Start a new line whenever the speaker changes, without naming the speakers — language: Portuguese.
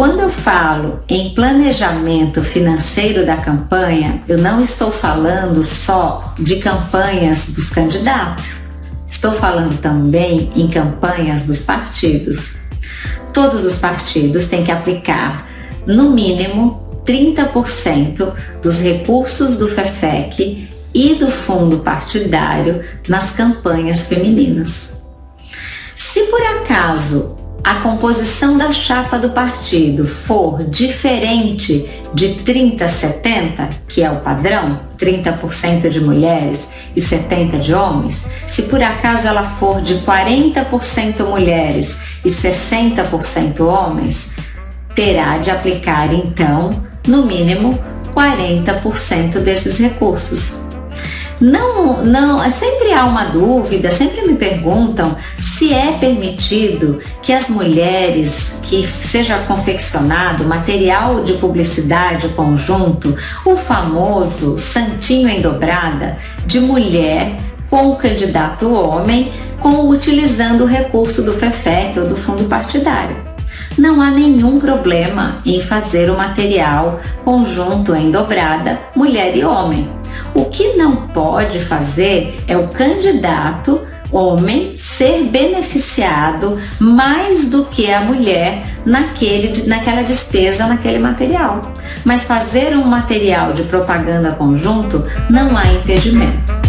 quando eu falo em planejamento financeiro da campanha, eu não estou falando só de campanhas dos candidatos. Estou falando também em campanhas dos partidos. Todos os partidos têm que aplicar, no mínimo, 30% dos recursos do FEFEC e do fundo partidário nas campanhas femininas. Se por acaso a composição da chapa do partido for diferente de 30-70, que é o padrão, 30% de mulheres e 70% de homens, se por acaso ela for de 40% mulheres e 60% homens, terá de aplicar então, no mínimo, 40% desses recursos. Não, não, sempre há uma dúvida, sempre me perguntam se é permitido que as mulheres que seja confeccionado material de publicidade conjunto, o famoso santinho em dobrada de mulher com o candidato homem, com utilizando o recurso do FEFEC ou do fundo partidário não há nenhum problema em fazer o material conjunto em dobrada mulher e homem. O que não pode fazer é o candidato homem ser beneficiado mais do que a mulher naquele, naquela despesa, naquele material. Mas fazer um material de propaganda conjunto não há impedimento.